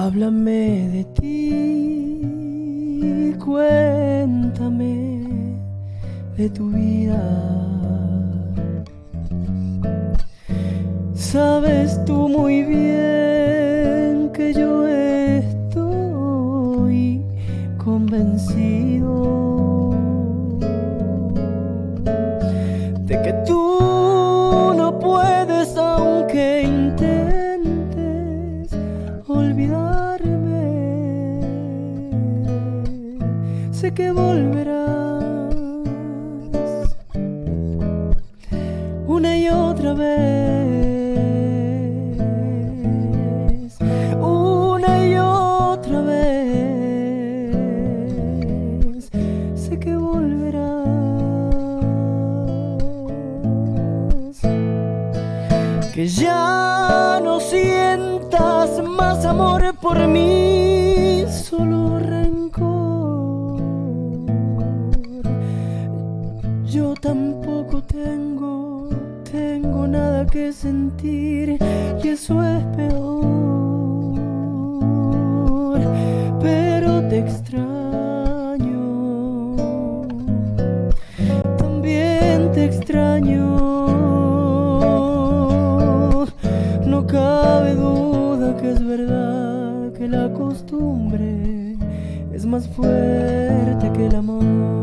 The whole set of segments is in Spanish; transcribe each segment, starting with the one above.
Háblame de ti, cuéntame de tu vida. Sabes tú muy bien que yo estoy convencido de que tú Sé que volverás una y otra vez, una y otra vez. Sé que volverás, que ya no sientas más amor por mí, Yo tampoco tengo, tengo nada que sentir y eso es peor. Pero te extraño, también te extraño. No cabe duda que es verdad que la costumbre es más fuerte que el amor.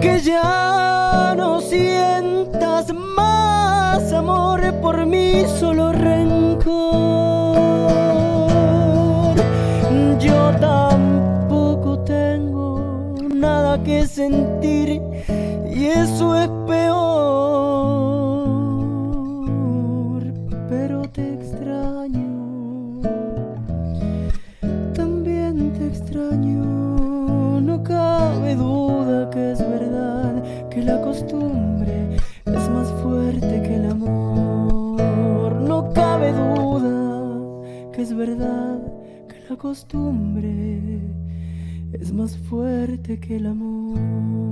Que ya no sientas más amor por mí, solo rencor. Yo tampoco tengo nada que sentir y eso es peor. Que es verdad que la costumbre es más fuerte que el amor.